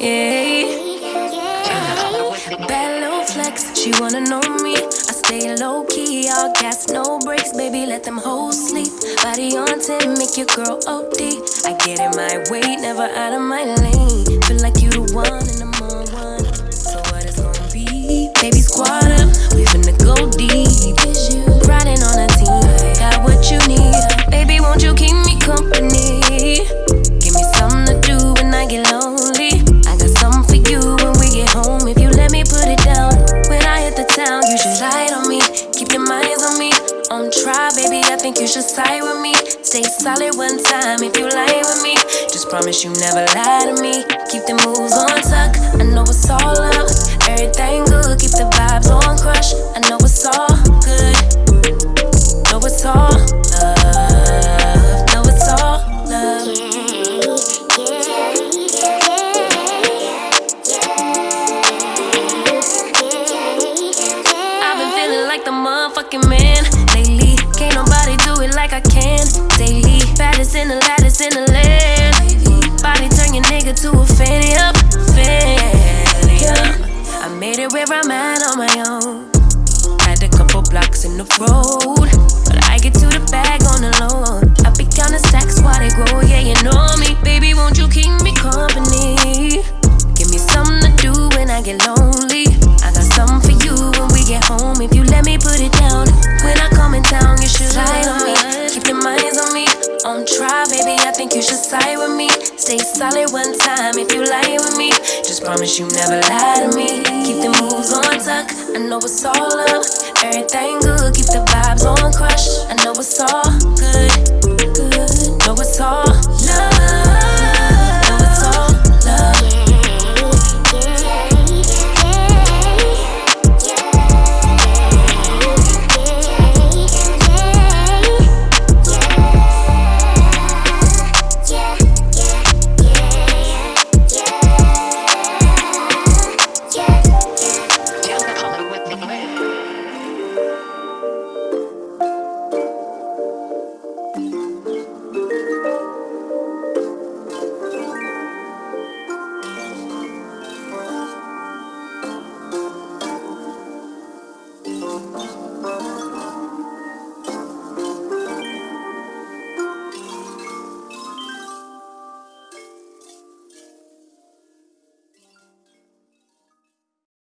Yeah. Bad little flex, she wanna know me. I stay low key, all gas, no brakes, baby. Let them hoes sleep. Body on 10, make your girl OD. I get in my way, never out of my lane. Feel like you the one and I'm on one. So what it's gonna be? Baby, squad think you should side with me. Stay solid one time if you lie with me. Just promise you never lie to me. Keep the moves on tuck. I know it's all up. Everything good. Keep the vibes on crush. I know it's all good. Know it's all love. Know it's all love. Like the motherfucking man lately. Can't nobody do it like I can daily. Baddest in the lattice in the land. Body turn your nigga to a fanny up, fanny up. I made it where I'm at on my own. Had a couple blocks in the road, but I get to the bag on the low. I be counting stacks while they grow. Yeah, you know me, baby. You should side with me. Stay solid one time if you lie with me. Just promise you never lie to me. Keep the moves on tuck. I know it's all up. Everything